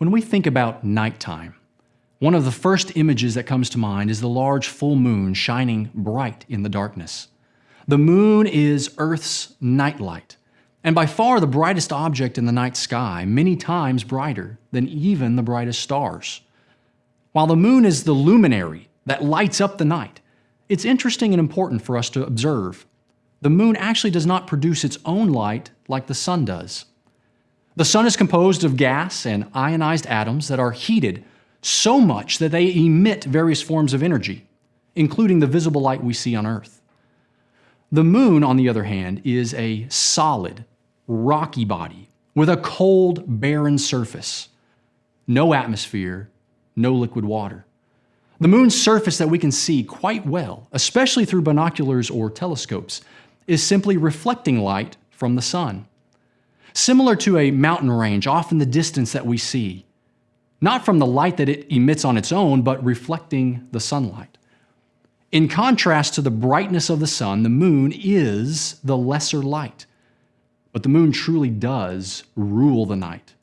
When we think about nighttime, one of the first images that comes to mind is the large full moon shining bright in the darkness. The moon is Earth's nightlight, and by far the brightest object in the night sky, many times brighter than even the brightest stars. While the moon is the luminary that lights up the night, it's interesting and important for us to observe. The moon actually does not produce its own light like the sun does. The sun is composed of gas and ionized atoms that are heated so much that they emit various forms of energy, including the visible light we see on Earth. The moon, on the other hand, is a solid, rocky body with a cold, barren surface. No atmosphere, no liquid water. The moon's surface that we can see quite well, especially through binoculars or telescopes, is simply reflecting light from the sun. Similar to a mountain range off in the distance that we see, not from the light that it emits on its own, but reflecting the sunlight. In contrast to the brightness of the sun, the moon is the lesser light, but the moon truly does rule the night.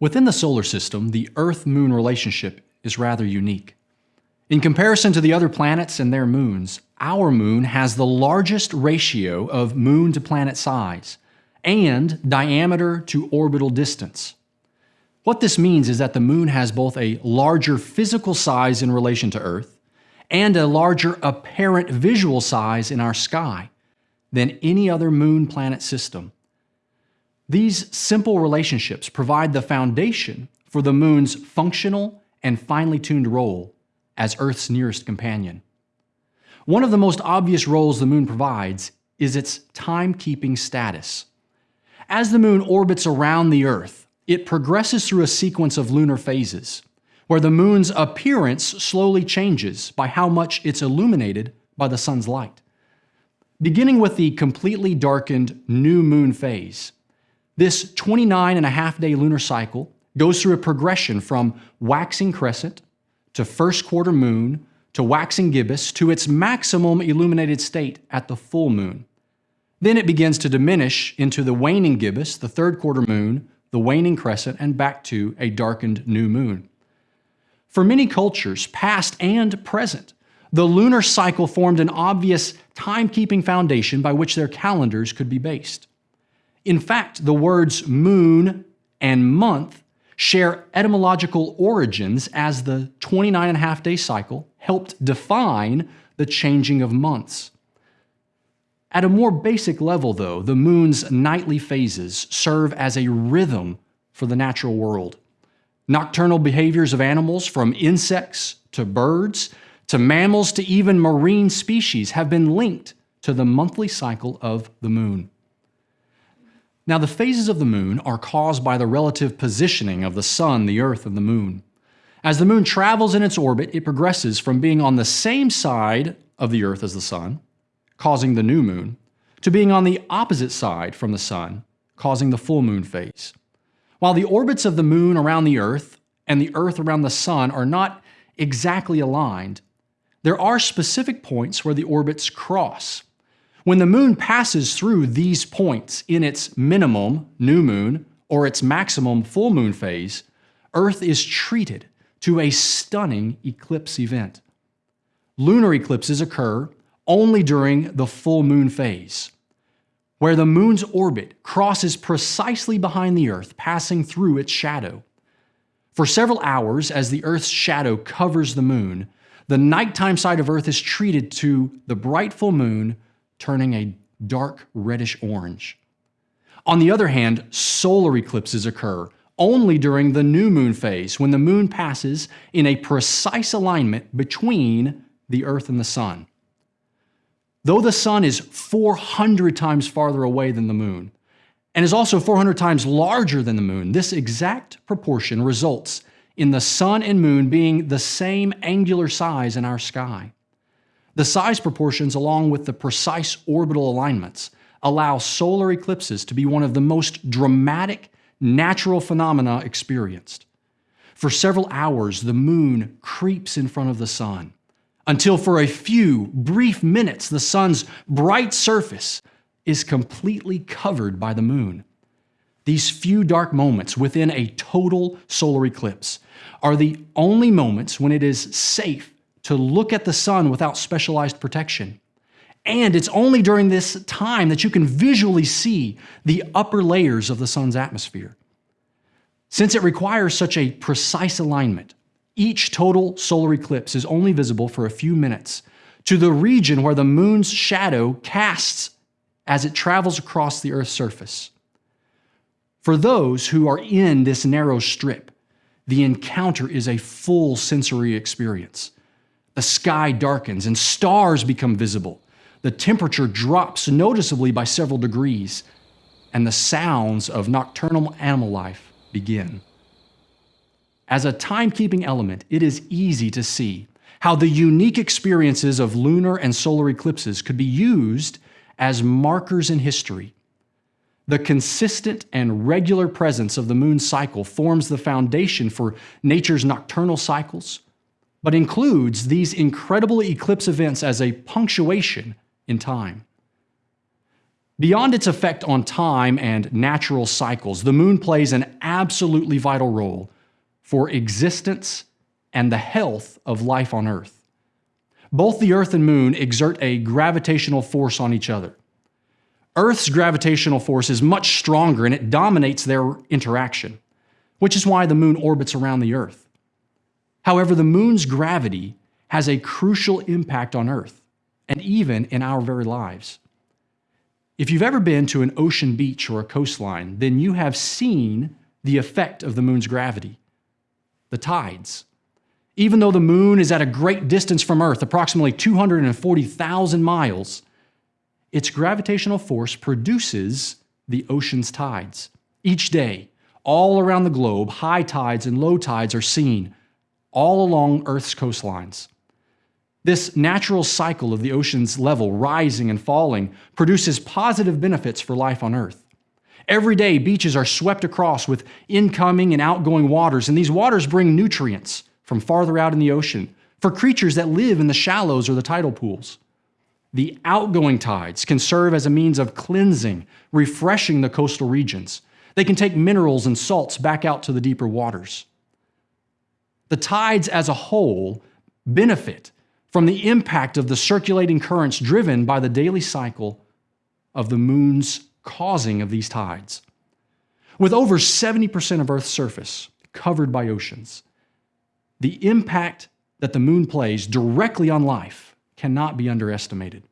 Within the solar system, the Earth-Moon relationship is rather unique. In comparison to the other planets and their moons, our moon has the largest ratio of moon to planet size and diameter to orbital distance. What this means is that the moon has both a larger physical size in relation to Earth and a larger apparent visual size in our sky than any other moon planet system. These simple relationships provide the foundation for the moon's functional and finely tuned role as Earth's nearest companion. One of the most obvious roles the moon provides is its timekeeping status. As the moon orbits around the Earth, it progresses through a sequence of lunar phases, where the moon's appearance slowly changes by how much it's illuminated by the sun's light. Beginning with the completely darkened new moon phase, this 29 and a half day lunar cycle goes through a progression from waxing crescent to first quarter moon to waxing gibbous to its maximum illuminated state at the full moon. Then it begins to diminish into the waning gibbous, the third quarter moon, the waning crescent, and back to a darkened new moon. For many cultures, past and present, the lunar cycle formed an obvious timekeeping foundation by which their calendars could be based. In fact, the words moon and month share etymological origins as the 29 and a half day cycle helped define the changing of months. At a more basic level, though, the moon's nightly phases serve as a rhythm for the natural world. Nocturnal behaviors of animals, from insects to birds to mammals to even marine species, have been linked to the monthly cycle of the moon. Now, the phases of the moon are caused by the relative positioning of the sun, the earth, and the moon. As the moon travels in its orbit, it progresses from being on the same side of the earth as the sun, causing the new moon, to being on the opposite side from the sun, causing the full moon phase. While the orbits of the moon around the earth and the earth around the sun are not exactly aligned, there are specific points where the orbits cross, when the moon passes through these points in its minimum new moon or its maximum full moon phase, Earth is treated to a stunning eclipse event. Lunar eclipses occur only during the full moon phase, where the moon's orbit crosses precisely behind the Earth, passing through its shadow. For several hours, as the Earth's shadow covers the moon, the nighttime side of Earth is treated to the bright full moon turning a dark reddish orange. On the other hand, solar eclipses occur only during the new moon phase when the moon passes in a precise alignment between the Earth and the Sun. Though the Sun is 400 times farther away than the moon, and is also 400 times larger than the moon, this exact proportion results in the Sun and Moon being the same angular size in our sky. The size proportions, along with the precise orbital alignments, allow solar eclipses to be one of the most dramatic natural phenomena experienced. For several hours, the moon creeps in front of the sun, until for a few brief minutes, the sun's bright surface is completely covered by the moon. these few dark moments within a total solar eclipse are the only moments when it is safe to look at the sun without specialized protection. And it's only during this time that you can visually see the upper layers of the sun's atmosphere. Since it requires such a precise alignment, each total solar eclipse is only visible for a few minutes to the region where the moon's shadow casts as it travels across the Earth's surface. For those who are in this narrow strip, the encounter is a full sensory experience. The sky darkens and stars become visible. The temperature drops noticeably by several degrees, and the sounds of nocturnal animal life begin. As a timekeeping element, it is easy to see how the unique experiences of lunar and solar eclipses could be used as markers in history. The consistent and regular presence of the moon's cycle forms the foundation for nature's nocturnal cycles, but includes these incredible eclipse events as a punctuation in time. Beyond its effect on time and natural cycles, the moon plays an absolutely vital role for existence and the health of life on Earth. Both the Earth and Moon exert a gravitational force on each other. Earth's gravitational force is much stronger and it dominates their interaction, which is why the Moon orbits around the Earth. However, the Moon's gravity has a crucial impact on Earth and even in our very lives. If you've ever been to an ocean beach or a coastline, then you have seen the effect of the Moon's gravity the tides. Even though the moon is at a great distance from Earth, approximately 240,000 miles, its gravitational force produces the ocean's tides. Each day, all around the globe, high tides and low tides are seen all along Earth's coastlines. This natural cycle of the ocean's level rising and falling produces positive benefits for life on Earth. Every day, beaches are swept across with incoming and outgoing waters, and these waters bring nutrients from farther out in the ocean for creatures that live in the shallows or the tidal pools. The outgoing tides can serve as a means of cleansing, refreshing the coastal regions. They can take minerals and salts back out to the deeper waters. The tides as a whole benefit from the impact of the circulating currents driven by the daily cycle of the moon's causing of these tides. With over 70% of Earth's surface covered by oceans, the impact that the moon plays directly on life cannot be underestimated.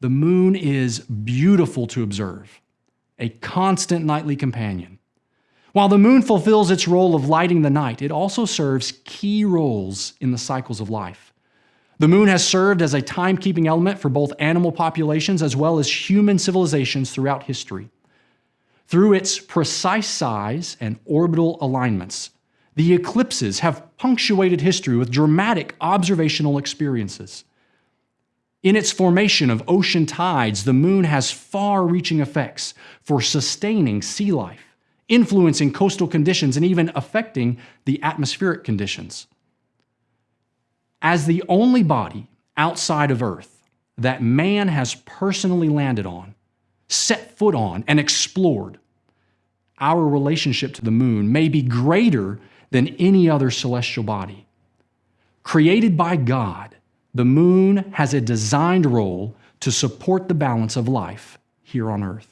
The moon is beautiful to observe, a constant nightly companion. While the moon fulfills its role of lighting the night, it also serves key roles in the cycles of life. The moon has served as a timekeeping element for both animal populations as well as human civilizations throughout history. Through its precise size and orbital alignments, the eclipses have punctuated history with dramatic observational experiences. In its formation of ocean tides, the moon has far reaching effects for sustaining sea life, influencing coastal conditions, and even affecting the atmospheric conditions as the only body outside of Earth that man has personally landed on, set foot on, and explored, our relationship to the moon may be greater than any other celestial body. Created by God, the moon has a designed role to support the balance of life here on Earth.